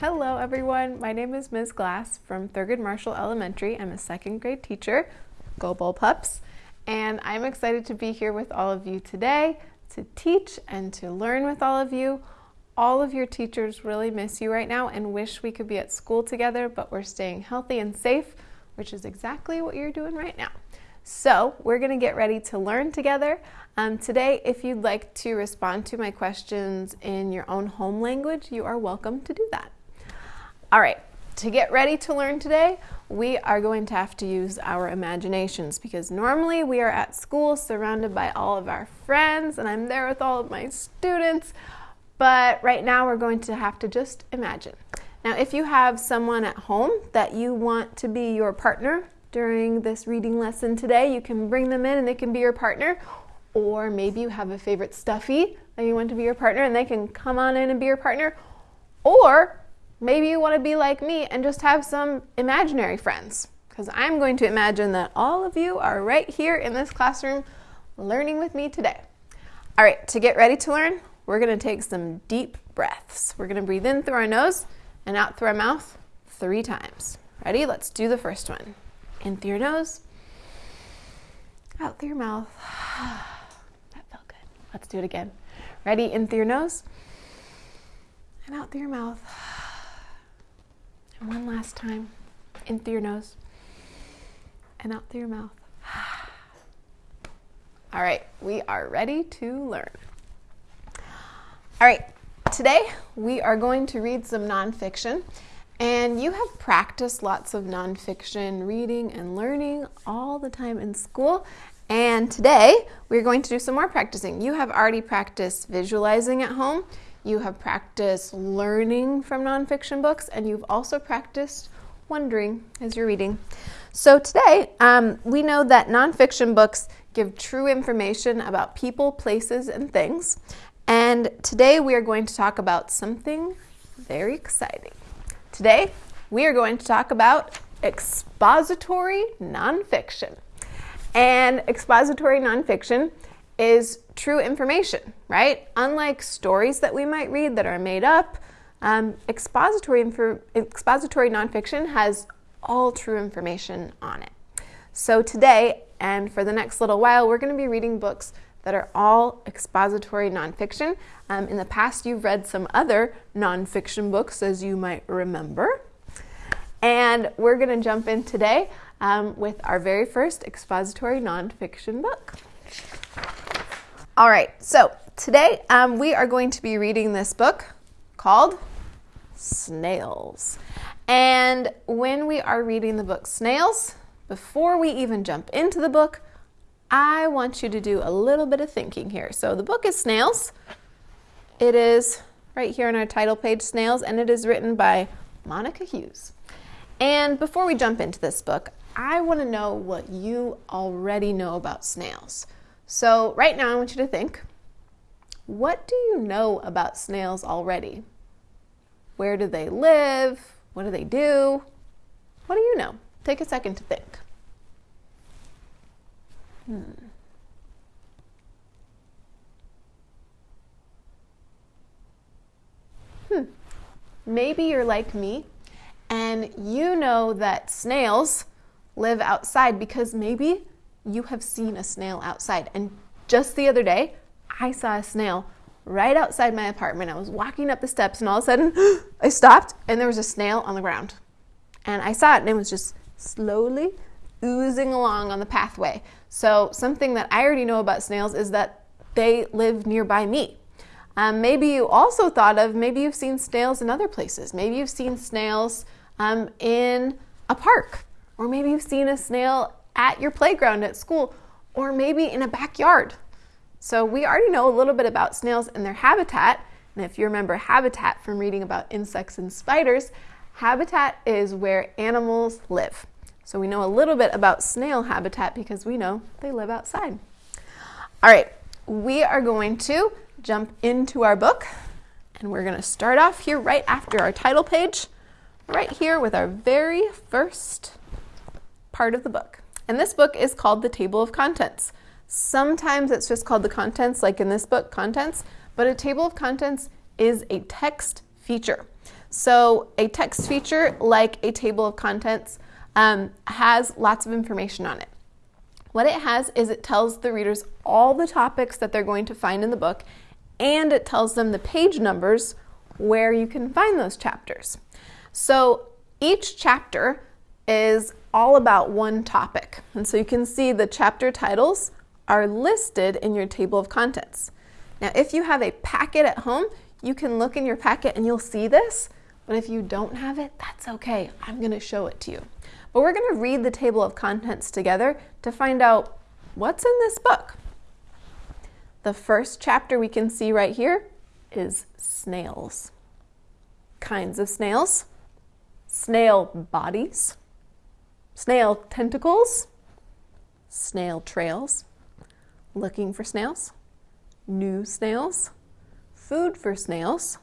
Hello everyone, my name is Ms. Glass from Thurgood Marshall Elementary. I'm a second grade teacher, Go Bull Pups, and I'm excited to be here with all of you today to teach and to learn with all of you. All of your teachers really miss you right now and wish we could be at school together, but we're staying healthy and safe, which is exactly what you're doing right now. So we're gonna get ready to learn together. Um, today, if you'd like to respond to my questions in your own home language, you are welcome to do that. All right, to get ready to learn today, we are going to have to use our imaginations because normally we are at school surrounded by all of our friends and I'm there with all of my students, but right now we're going to have to just imagine. Now, if you have someone at home that you want to be your partner during this reading lesson today. You can bring them in and they can be your partner. Or maybe you have a favorite stuffy that you want to be your partner and they can come on in and be your partner. Or maybe you want to be like me and just have some imaginary friends. Because I'm going to imagine that all of you are right here in this classroom learning with me today. All right, to get ready to learn, we're going to take some deep breaths. We're going to breathe in through our nose and out through our mouth three times. Ready? Let's do the first one. In through your nose, out through your mouth. that felt good. Let's do it again. Ready? In through your nose and out through your mouth. One last time. In through your nose and out through your mouth. All right, we are ready to learn. All right, today we are going to read some nonfiction. And you have practiced lots of nonfiction reading and learning all the time in school. And today we're going to do some more practicing. You have already practiced visualizing at home, you have practiced learning from nonfiction books, and you've also practiced wondering as you're reading. So today um, we know that nonfiction books give true information about people, places, and things. And today we are going to talk about something very exciting. Today, we are going to talk about expository nonfiction. And expository nonfiction is true information, right? Unlike stories that we might read that are made up, um, expository, expository nonfiction has all true information on it. So today, and for the next little while, we're going to be reading books that are all expository nonfiction. Um, in the past, you've read some other nonfiction books, as you might remember. And we're going to jump in today um, with our very first expository nonfiction book. All right, so today um, we are going to be reading this book called Snails. And when we are reading the book Snails, before we even jump into the book, I want you to do a little bit of thinking here. So the book is Snails. It is right here on our title page, Snails, and it is written by Monica Hughes. And before we jump into this book, I want to know what you already know about snails. So right now I want you to think, what do you know about snails already? Where do they live? What do they do? What do you know? Take a second to think. Hmm. Hmm. Maybe you're like me and you know that snails live outside because maybe you have seen a snail outside. And just the other day, I saw a snail right outside my apartment. I was walking up the steps and all of a sudden I stopped and there was a snail on the ground. And I saw it and it was just slowly oozing along on the pathway. So something that I already know about snails is that they live nearby me. Um, maybe you also thought of, maybe you've seen snails in other places. Maybe you've seen snails um, in a park, or maybe you've seen a snail at your playground at school, or maybe in a backyard. So we already know a little bit about snails and their habitat. And if you remember habitat from reading about insects and spiders, habitat is where animals live. So we know a little bit about snail habitat because we know they live outside. All right, we are going to jump into our book and we're going to start off here right after our title page, right here with our very first part of the book. And this book is called the Table of Contents. Sometimes it's just called the contents, like in this book, contents, but a table of contents is a text feature. So a text feature like a table of contents um, has lots of information on it. What it has is it tells the readers all the topics that they're going to find in the book and it tells them the page numbers where you can find those chapters. So each chapter is all about one topic. And so you can see the chapter titles are listed in your table of contents. Now, if you have a packet at home, you can look in your packet and you'll see this, but if you don't have it, that's okay. I'm gonna show it to you. But we're gonna read the table of contents together to find out what's in this book. The first chapter we can see right here is snails. Kinds of snails, snail bodies, snail tentacles, snail trails, looking for snails, new snails, food for snails,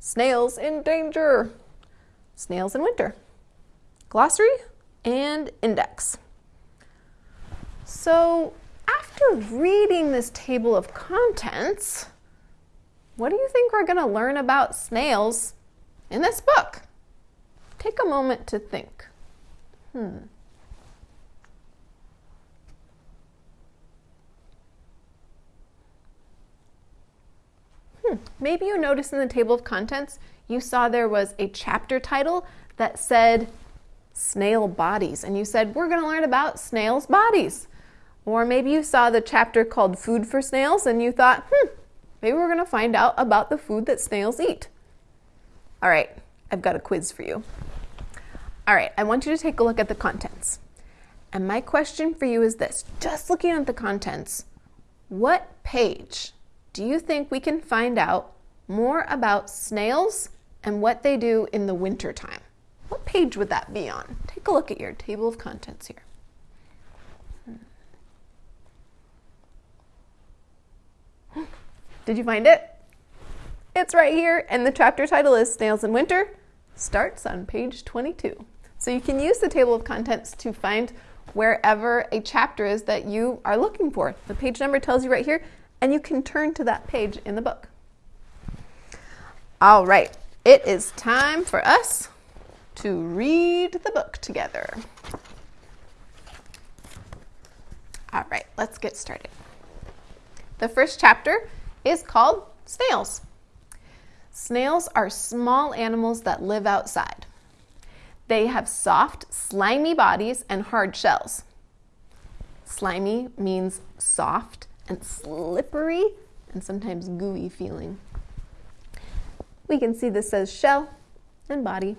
snails in danger, snails in winter, glossary, and index. So after reading this table of contents, what do you think we're going to learn about snails in this book? Take a moment to think. Hmm. Hmm. Maybe you noticed in the table of contents, you saw there was a chapter title that said snail bodies, and you said, We're going to learn about snails' bodies. Or maybe you saw the chapter called Food for Snails and you thought, hmm, maybe we're going to find out about the food that snails eat. All right, I've got a quiz for you. All right, I want you to take a look at the contents. And my question for you is this just looking at the contents, what page do you think we can find out more about snails and what they do in the winter time? What page would that be on? Take a look at your table of contents here. Hmm. Did you find it? It's right here, and the chapter title is Snails in Winter. Starts on page 22. So you can use the table of contents to find wherever a chapter is that you are looking for. The page number tells you right here, and you can turn to that page in the book. All right, it is time for us to read the book together. All right, let's get started. The first chapter is called snails. Snails are small animals that live outside. They have soft, slimy bodies and hard shells. Slimy means soft and slippery and sometimes gooey feeling. We can see this says shell and body.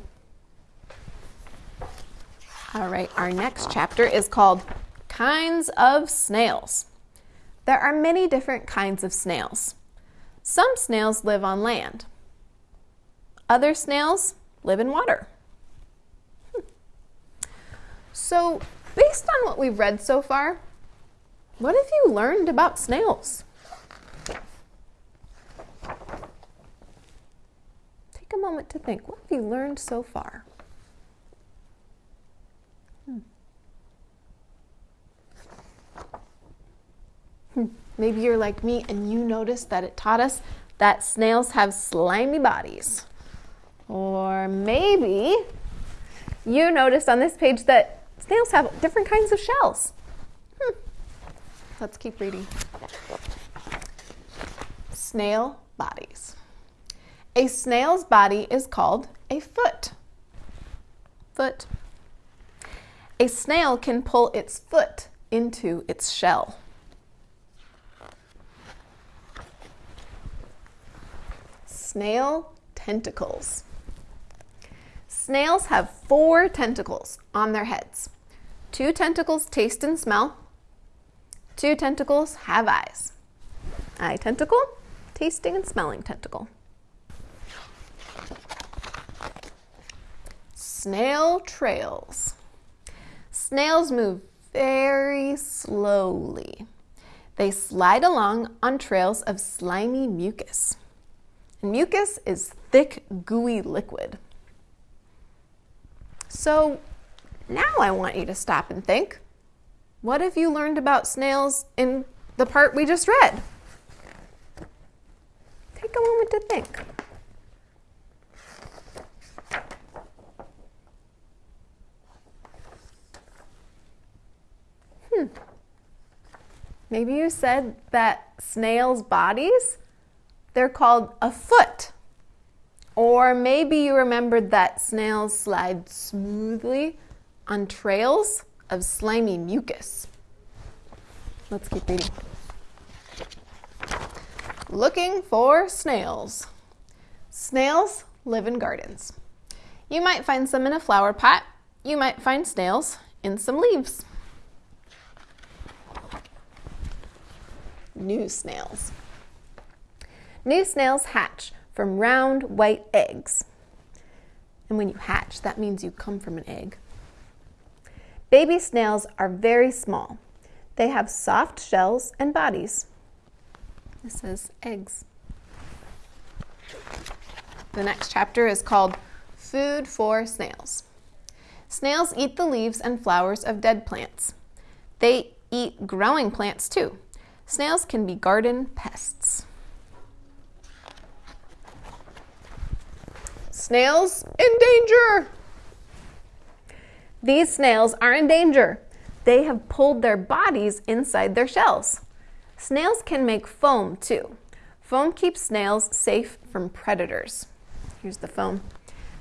All right, our next chapter is called Kinds of Snails. There are many different kinds of snails. Some snails live on land. Other snails live in water. Hmm. So, based on what we've read so far, what have you learned about snails? Take a moment to think. What have you learned so far? Hmm. Maybe you're like me and you noticed that it taught us that snails have slimy bodies. Or maybe you noticed on this page that snails have different kinds of shells. Hmm. Let's keep reading. Snail bodies. A snail's body is called a foot. Foot. A snail can pull its foot into its shell. snail tentacles. Snails have four tentacles on their heads. Two tentacles taste and smell. Two tentacles have eyes. Eye tentacle, tasting and smelling tentacle. Snail trails. Snails move very slowly. They slide along on trails of slimy mucus. And Mucus is thick, gooey liquid. So now I want you to stop and think. What have you learned about snails in the part we just read? Take a moment to think. Hmm. Maybe you said that snails' bodies, they're called a foot. Or maybe you remembered that snails slide smoothly on trails of slimy mucus. Let's keep reading. Looking for snails. Snails live in gardens. You might find some in a flower pot. You might find snails in some leaves. New snails. New snails hatch from round white eggs. And when you hatch, that means you come from an egg. Baby snails are very small. They have soft shells and bodies. This is eggs. The next chapter is called Food for Snails. Snails eat the leaves and flowers of dead plants. They eat growing plants too. Snails can be garden pests. Snails in danger! These snails are in danger. They have pulled their bodies inside their shells. Snails can make foam too. Foam keeps snails safe from predators. Here's the foam.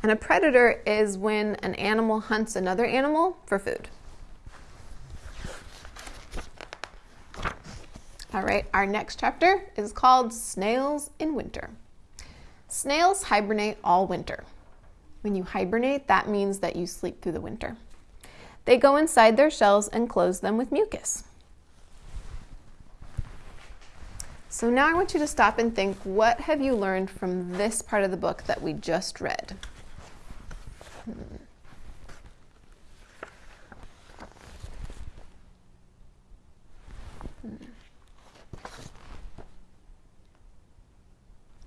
And a predator is when an animal hunts another animal for food. All right, our next chapter is called Snails in Winter. Snails hibernate all winter. When you hibernate, that means that you sleep through the winter. They go inside their shells and close them with mucus. So now I want you to stop and think what have you learned from this part of the book that we just read? Hmm.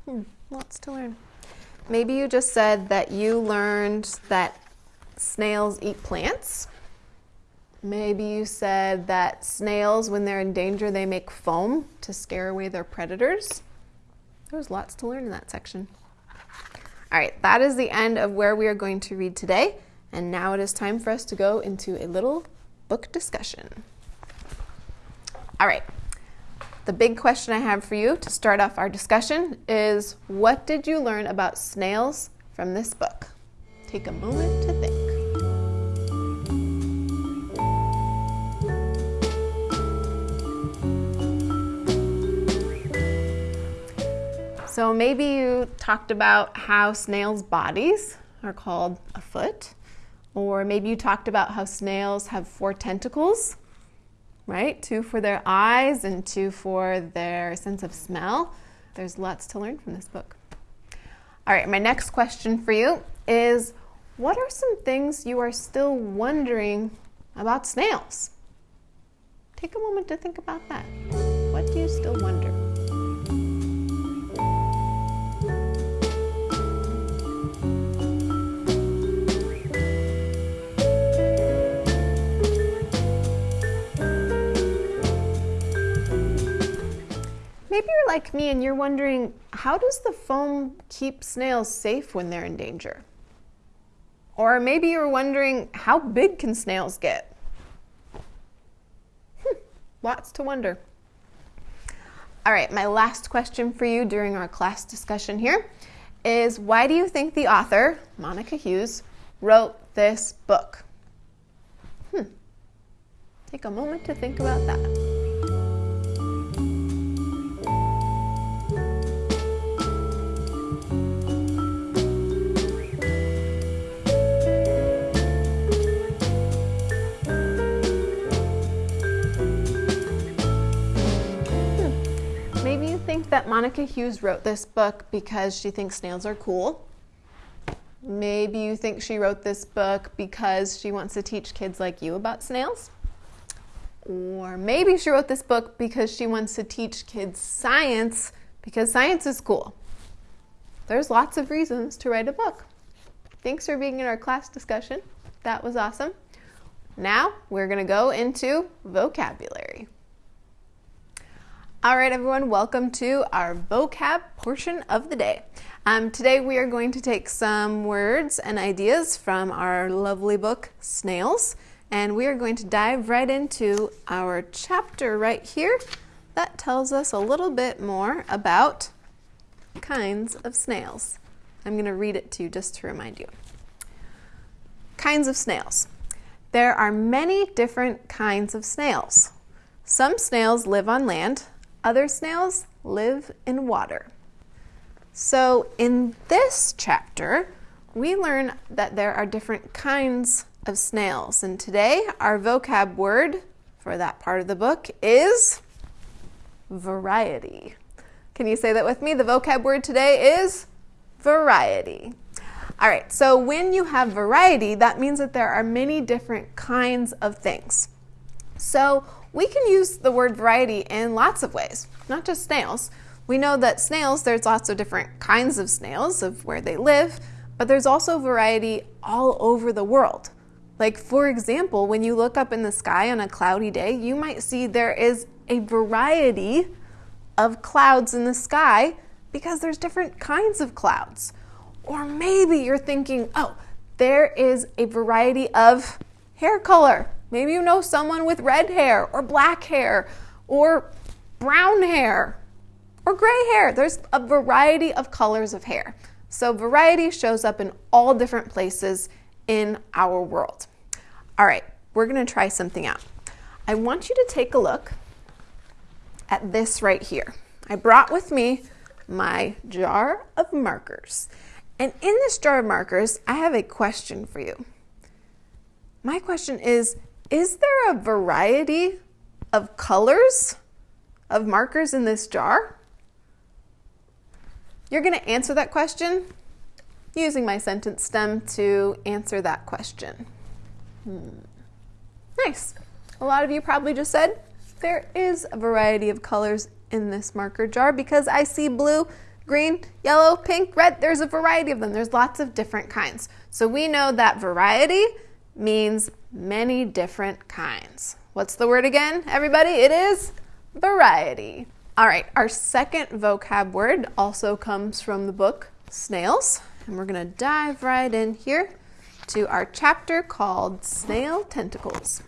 Hmm. lots to learn. Maybe you just said that you learned that snails eat plants. Maybe you said that snails, when they're in danger, they make foam to scare away their predators. There's lots to learn in that section. All right, that is the end of where we are going to read today. And now it is time for us to go into a little book discussion. All right, the big question I have for you to start off our discussion is what did you learn about snails from this book? Take a moment to think. So maybe you talked about how snails' bodies are called a foot, or maybe you talked about how snails have four tentacles, right? Two for their eyes and two for their sense of smell. There's lots to learn from this book. All right, my next question for you is what are some things you are still wondering about snails? Take a moment to think about that. What do you still wonder? Like me and you're wondering how does the foam keep snails safe when they're in danger? Or maybe you're wondering how big can snails get? Hmm, lots to wonder. All right, my last question for you during our class discussion here is why do you think the author, Monica Hughes, wrote this book? Hmm. Take a moment to think about that. Monica Hughes wrote this book because she thinks snails are cool. Maybe you think she wrote this book because she wants to teach kids like you about snails. Or maybe she wrote this book because she wants to teach kids science because science is cool. There's lots of reasons to write a book. Thanks for being in our class discussion. That was awesome. Now we're going to go into vocabulary. All right, everyone, welcome to our vocab portion of the day. Um, today we are going to take some words and ideas from our lovely book, Snails, and we are going to dive right into our chapter right here that tells us a little bit more about kinds of snails. I'm going to read it to you just to remind you. Kinds of snails. There are many different kinds of snails. Some snails live on land, other snails live in water. So, in this chapter, we learn that there are different kinds of snails. And today, our vocab word for that part of the book is variety. Can you say that with me? The vocab word today is variety. All right, so when you have variety, that means that there are many different kinds of things. So we can use the word variety in lots of ways, not just snails. We know that snails, there's lots of different kinds of snails of where they live, but there's also variety all over the world. Like, for example, when you look up in the sky on a cloudy day, you might see there is a variety of clouds in the sky because there's different kinds of clouds. Or maybe you're thinking, oh, there is a variety of hair color. Maybe you know someone with red hair or black hair or brown hair or gray hair. There's a variety of colors of hair. So, variety shows up in all different places in our world. All right, we're going to try something out. I want you to take a look at this right here. I brought with me my jar of markers. And in this jar of markers, I have a question for you. My question is Is there a variety of colors of markers in this jar? You're going to answer that question using my sentence stem to answer that question. Hmm. Nice. A lot of you probably just said there is a variety of colors in this marker jar because I see blue, green, yellow, pink, red. There's a variety of them. There's lots of different kinds. So we know that variety means many different kinds. What's the word again, everybody? It is variety. All right, our second vocab word also comes from the book Snails, and we're going to dive right in here to our chapter called Snail Tentacles.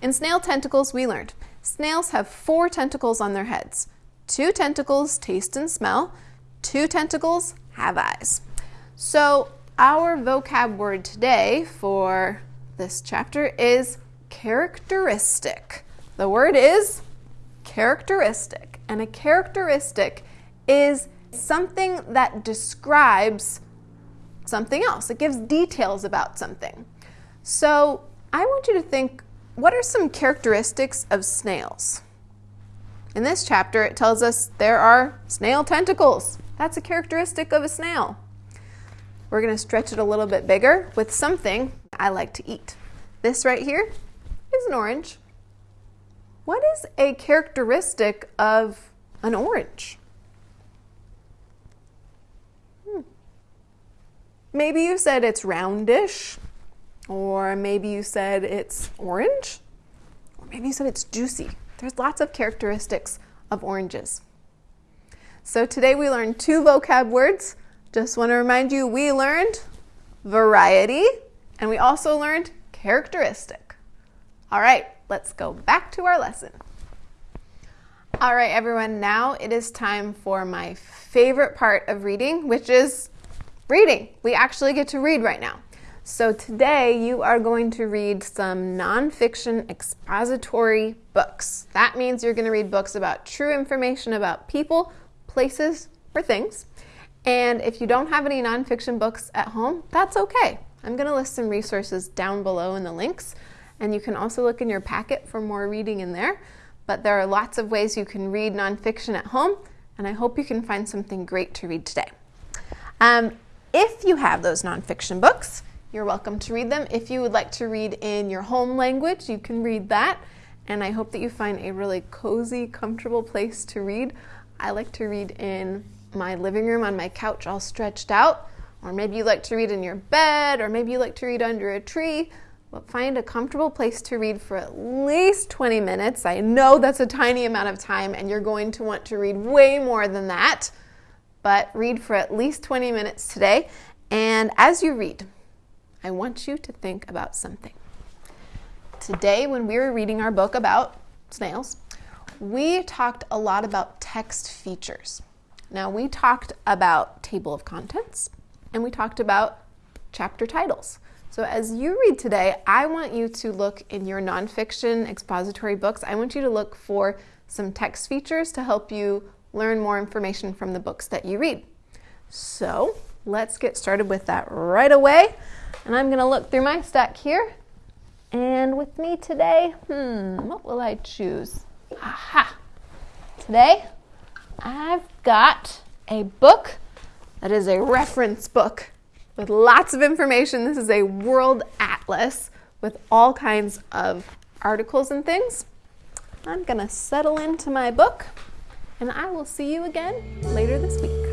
In snail tentacles, we learned snails have four tentacles on their heads. Two tentacles taste and smell, two tentacles have eyes. So, our vocab word today for this chapter is characteristic. The word is characteristic. And a characteristic is something that describes something else, it gives details about something. So I want you to think what are some characteristics of snails? In this chapter, it tells us there are snail tentacles. That's a characteristic of a snail. We're going to stretch it a little bit bigger with something I like to eat. This right here is an orange. What is a characteristic of an orange? Hmm. Maybe you said it's roundish, or maybe you said it's orange, or maybe you said it's juicy. There's lots of characteristics of oranges. So today we learned two vocab words. Just want to remind you we learned variety and we also learned characteristic. All right, let's go back to our lesson. All right, everyone, now it is time for my favorite part of reading, which is reading. We actually get to read right now. So today you are going to read some nonfiction expository books. That means you're going to read books about true information about people, places, or things. And if you don't have any nonfiction books at home, that's okay. I'm going to list some resources down below in the links and you can also look in your packet for more reading in there. But there are lots of ways you can read nonfiction at home, and I hope you can find something great to read today. Um, if you have those nonfiction books, you're welcome to read them. If you would like to read in your home language, you can read that. And I hope that you find a really cozy, comfortable place to read. I like to read in my living room on my couch, all stretched out. Or maybe you like to read in your bed, or maybe you like to read under a tree but find a comfortable place to read for at least 20 minutes. I know that's a tiny amount of time, and you're going to want to read way more than that, but read for at least 20 minutes today. And as you read, I want you to think about something. today when we were reading our book about snails, we talked a lot about text features. Now, we talked about table of contents and we talked about chapter titles. So, as you read today, I want you to look in your nonfiction expository books. I want you to look for some text features to help you learn more information from the books that you read. So, let's get started with that right away. And I'm going to look through my stack here. And with me today, hmm, what will I choose? Aha! Today, I've got a book that is a reference book with lots of information. This is a world atlas with all kinds of articles and things. I'm going to settle into my book and I will see you again later this week.